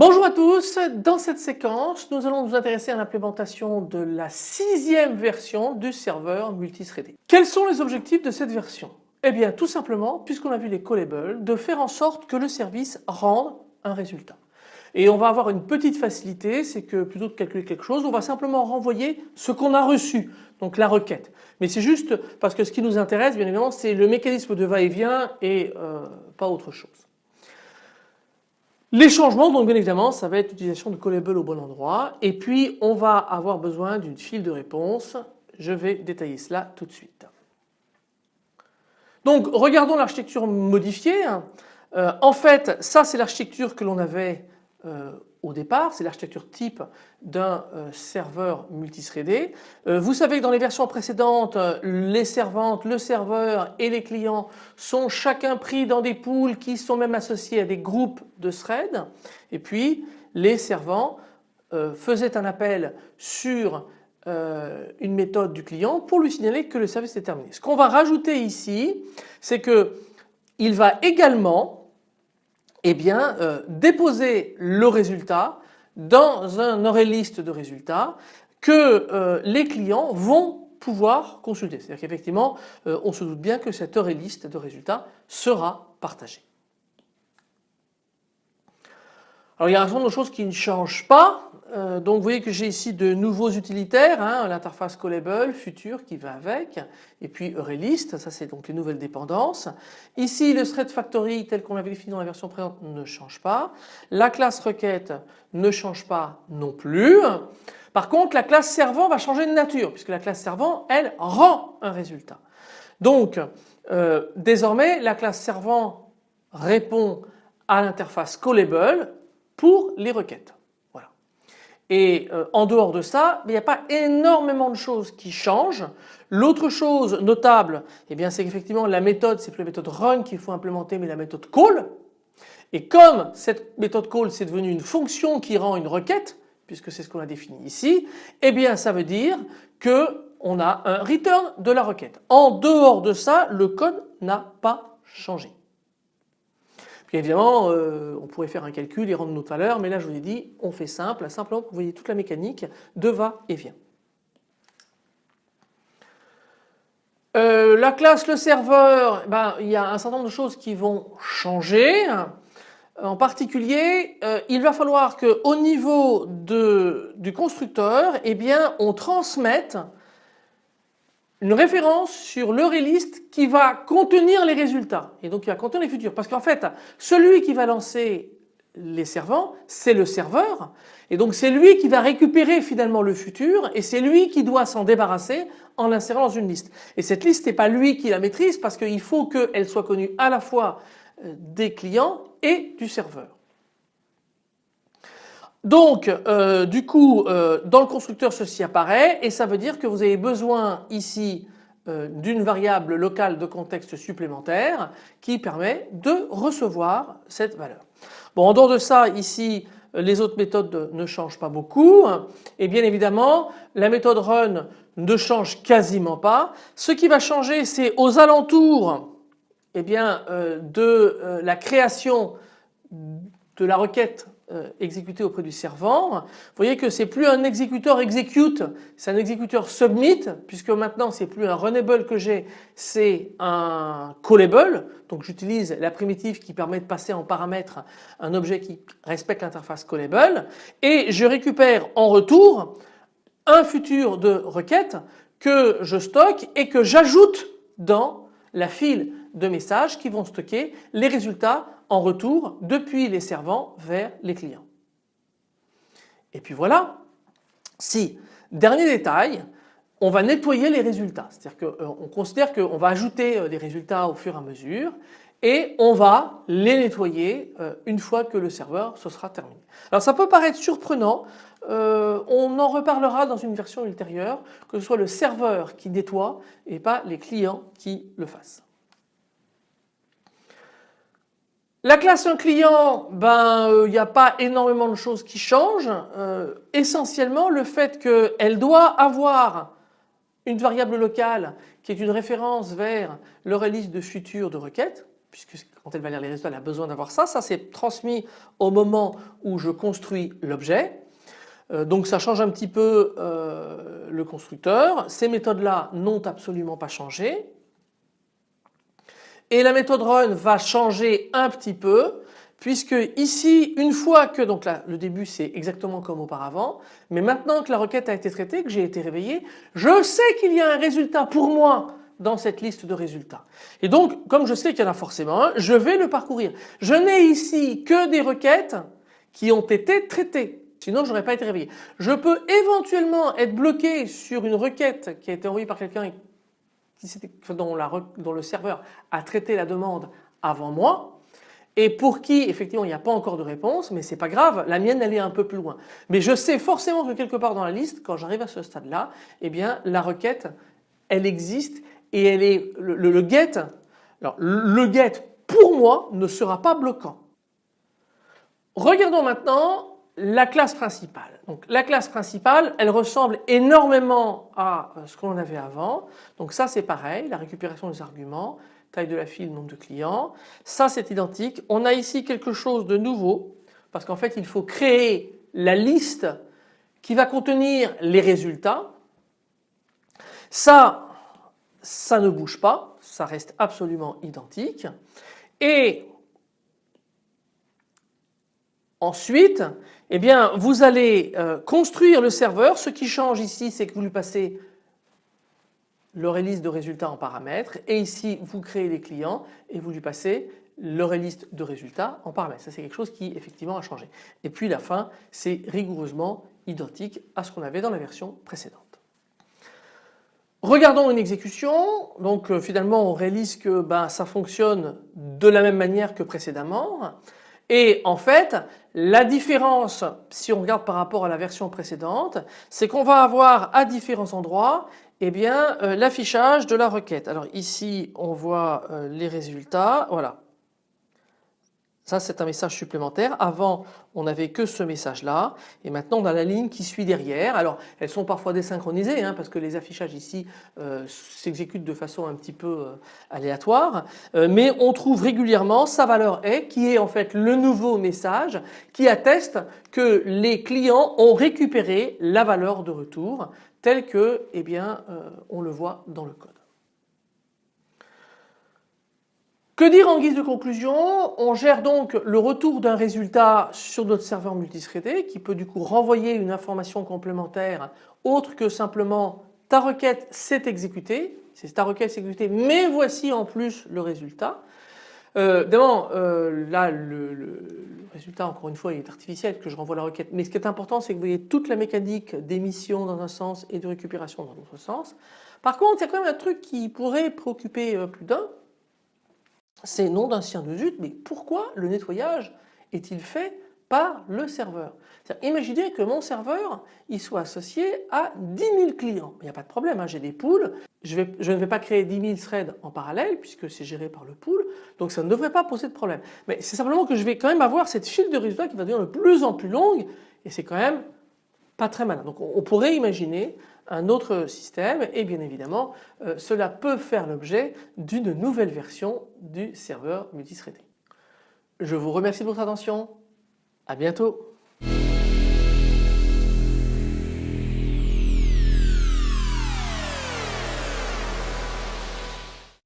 Bonjour à tous, dans cette séquence nous allons nous intéresser à l'implémentation de la sixième version du serveur multithreadé. Quels sont les objectifs de cette version? Eh bien tout simplement, puisqu'on a vu les callables, de faire en sorte que le service rende un résultat. Et on va avoir une petite facilité, c'est que plutôt que de calculer quelque chose, on va simplement renvoyer ce qu'on a reçu, donc la requête. Mais c'est juste parce que ce qui nous intéresse bien évidemment c'est le mécanisme de va-et-vient et, euh, pas autre chose. Les changements donc bien évidemment ça va être l'utilisation de callable au bon endroit et puis on va avoir besoin d'une file de réponse. Je vais détailler cela tout de suite. Donc regardons l'architecture modifiée. Euh, en fait ça c'est l'architecture que l'on avait euh, au départ, c'est l'architecture type d'un euh, serveur multithreadé. Euh, vous savez que dans les versions précédentes, les servantes, le serveur et les clients sont chacun pris dans des pools qui sont même associés à des groupes de threads. Et puis les servants faisaient un appel sur une méthode du client pour lui signaler que le service est terminé. Ce qu'on va rajouter ici, c'est que il va également eh bien, euh, déposer le résultat dans un array list de résultats que euh, les clients vont pouvoir consulter. C'est-à-dire qu'effectivement, euh, on se doute bien que cette array list de résultats sera partagée. Alors il y a un certain nombre de choses qui ne changent pas. Euh, donc vous voyez que j'ai ici de nouveaux utilitaires, hein, l'interface callable, future qui va avec, et puis ArrayList, ça c'est donc les nouvelles dépendances. Ici le thread factory tel qu'on l'avait défini dans la version présente ne change pas. La classe requête ne change pas non plus. Par contre la classe servant va changer de nature puisque la classe servant elle rend un résultat. Donc euh, désormais la classe servant répond à l'interface callable pour les requêtes. Voilà. Et euh, en dehors de ça, il n'y a pas énormément de choses qui changent. L'autre chose notable, eh bien c'est qu'effectivement la méthode, c'est plus la méthode run qu'il faut implémenter mais la méthode call. Et comme cette méthode call c'est devenu une fonction qui rend une requête, puisque c'est ce qu'on a défini ici, eh bien ça veut dire que on a un return de la requête. En dehors de ça, le code n'a pas changé. Évidemment, euh, on pourrait faire un calcul et rendre notre valeur, mais là je vous ai dit, on fait simple, simplement pour vous voyez toute la mécanique de va et vient. Euh, la classe, le serveur, ben, il y a un certain nombre de choses qui vont changer. En particulier, euh, il va falloir qu'au niveau du constructeur, eh bien, on transmette une référence sur le list qui va contenir les résultats et donc qui va contenir les futurs parce qu'en fait celui qui va lancer les servants c'est le serveur et donc c'est lui qui va récupérer finalement le futur et c'est lui qui doit s'en débarrasser en l'insérant dans une liste et cette liste n'est pas lui qui la maîtrise parce qu'il faut qu'elle soit connue à la fois euh, des clients et du serveur. Donc euh, du coup euh, dans le constructeur ceci apparaît et ça veut dire que vous avez besoin ici euh, d'une variable locale de contexte supplémentaire qui permet de recevoir cette valeur. Bon en dehors de ça ici les autres méthodes ne changent pas beaucoup et bien évidemment la méthode run ne change quasiment pas. Ce qui va changer c'est aux alentours eh bien, de la création de la requête exécuté auprès du servant. Vous voyez que c'est plus un exécuteur execute, c'est un exécuteur submit puisque maintenant c'est plus un runnable que j'ai, c'est un callable. Donc j'utilise la primitive qui permet de passer en paramètre un objet qui respecte l'interface callable et je récupère en retour un futur de requête que je stocke et que j'ajoute dans la file de messages qui vont stocker les résultats en retour depuis les servants vers les clients. Et puis voilà, si, dernier détail, on va nettoyer les résultats. C'est-à-dire qu'on euh, considère qu'on va ajouter euh, des résultats au fur et à mesure et on va les nettoyer euh, une fois que le serveur se sera terminé. Alors ça peut paraître surprenant, on en reparlera dans une version ultérieure, que ce soit le serveur qui nettoie et pas les clients qui le fassent. La classe un client, ben il euh, n'y a pas énormément de choses qui changent. Euh, essentiellement le fait qu'elle doit avoir une variable locale qui est une référence vers le release de futur de requête. puisque quand elle va lire les résultats elle a besoin d'avoir ça. Ça c'est transmis au moment où je construis l'objet. Euh, donc ça change un petit peu le constructeur. Ces méthodes-là n'ont absolument pas changé. Et la méthode run va changer un petit peu puisque ici une fois que donc là le début c'est exactement comme auparavant mais maintenant que la requête a été traitée, que j'ai été réveillé, je sais qu'il y a un résultat pour moi dans cette liste de résultats. Et donc comme je sais qu'il y en a forcément un, je vais le parcourir. Je n'ai ici que des requêtes qui ont été traitées. Sinon je n'aurais pas été réveillé. Je peux éventuellement être bloqué sur une requête qui a été envoyée par quelqu'un dont, le serveur a traité la demande avant moi et pour qui effectivement il n'y a pas encore de réponse mais c'est pas grave la mienne elle est un peu plus loin. Mais je sais forcément que quelque part dans la liste quand j'arrive à ce stade là eh bien la requête elle existe et elle est le, get le get pour moi ne sera pas bloquant. Regardons maintenant la classe principale. Donc la classe principale elle ressemble énormément à ce qu'on avait avant. Donc ça c'est pareil la récupération des arguments taille de la file, nombre de clients. Ça c'est identique. On a ici quelque chose de nouveau parce qu'en fait il faut créer la liste qui va contenir les résultats. Ça, ça ne bouge pas, ça reste absolument identique. Et ensuite, eh bien, vous allez euh, construire le serveur. Ce qui change ici, c'est que vous lui passez le release de résultats en paramètres et ici vous créez les clients et vous lui passez le release de résultats en paramètres. Ça c'est quelque chose qui effectivement a changé. Et puis la fin c'est rigoureusement identique à ce qu'on avait dans la version précédente. Regardons une exécution. Donc euh, finalement on réalise que ben, ça fonctionne de la même manière que précédemment. Et en fait la différence si on regarde par rapport à la version précédente c'est qu'on va avoir à différents endroits eh bien euh, l'affichage de la requête. Alors ici on voit euh, les résultats, voilà. Ça c'est un message supplémentaire. Avant on n'avait que ce message là et maintenant on a la ligne qui suit derrière. Alors elles sont parfois désynchronisées hein, parce que les affichages ici euh, s'exécutent de façon un petit peu aléatoire mais on trouve régulièrement sa valeur est qui est en fait le nouveau message qui atteste que les clients ont récupéré la valeur de retour tel que eh bien, euh, on le voit dans le code. Que dire en guise de conclusion? On gère donc le retour d'un résultat sur notre serveur multithreadé qui peut du coup renvoyer une information complémentaire autre que simplement ta requête s'est exécutée, c'est ta requête s'est exécutée mais voici en plus le résultat. Euh, euh, là le, résultat encore une fois il est artificiel que je renvoie la requête mais ce qui est important c'est que vous voyez toute la mécanique d'émission dans un sens et de récupération dans l'autre sens. Par contre il y a quand même un truc qui pourrait préoccuper euh, plus d'un c'est nom d'un sien de zut mais pourquoi le nettoyage est-il fait par le serveur? Imaginez que mon serveur il soit associé à 10 000 clients. Il n'y a pas de problème, hein, j'ai des pools, je, ne vais pas créer 10 000 threads en parallèle puisque c'est géré par le pool, donc ça ne devrait pas poser de problème. Mais c'est simplement que je vais quand même avoir cette file de résultats qui va devenir de plus en plus longue et c'est quand même pas très malin. Donc on pourrait imaginer un autre système et bien évidemment euh, cela peut faire l'objet d'une nouvelle version du serveur multithreadé. Je vous remercie de votre attention. À bientôt